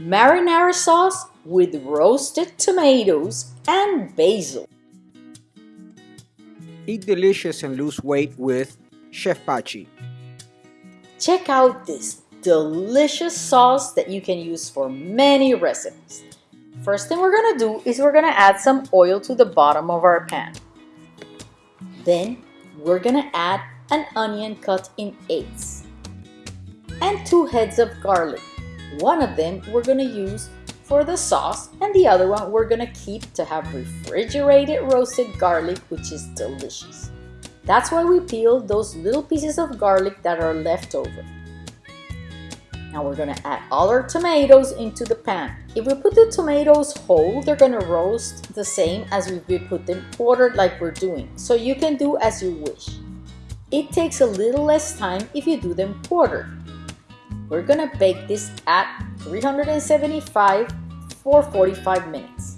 marinara sauce with roasted tomatoes and basil. Eat delicious and lose weight with Chef Pachi. Check out this delicious sauce that you can use for many recipes. First thing we're gonna do is we're gonna add some oil to the bottom of our pan. Then we're gonna add an onion cut in eighths and two heads of garlic. One of them we're gonna use for the sauce and the other one we're gonna keep to have refrigerated roasted garlic which is delicious. That's why we peel those little pieces of garlic that are left over. Now we're gonna add all our tomatoes into the pan. If we put the tomatoes whole, they're gonna roast the same as if we put them quartered like we're doing. So you can do as you wish. It takes a little less time if you do them quartered. We're gonna bake this at 375 for 45 minutes.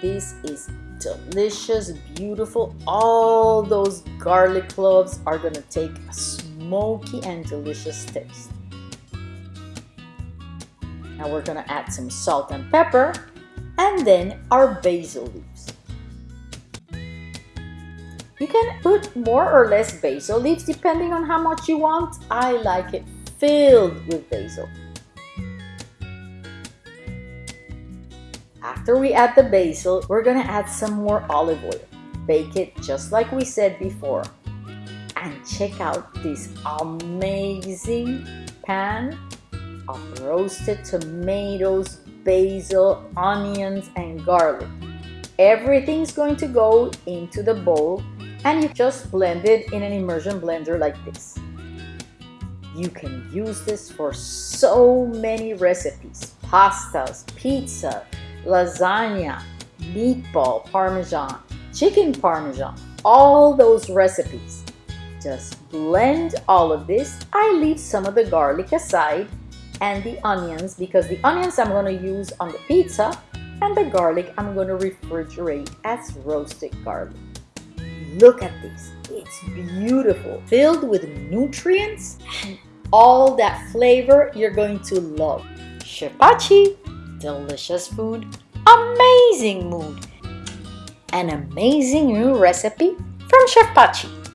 This is delicious, beautiful. All those garlic cloves are gonna take a smoky and delicious taste. Now we're gonna add some salt and pepper and then our basil leaves. You can put more or less basil leaves depending on how much you want. I like it filled with basil. After we add the basil, we're gonna add some more olive oil. Bake it just like we said before. And check out this amazing pan of roasted tomatoes, basil, onions, and garlic. Everything's going to go into the bowl and you just blend it in an immersion blender like this. You can use this for so many recipes, pastas, pizza, lasagna, meatball parmesan, chicken parmesan, all those recipes. Just blend all of this. I leave some of the garlic aside and the onions because the onions I'm going to use on the pizza and the garlic I'm going to refrigerate as roasted garlic. Look at this. It's beautiful, filled with nutrients and all that flavor you're going to love. Chef Pachi, delicious food, amazing mood, an amazing new recipe from Chef Pachi.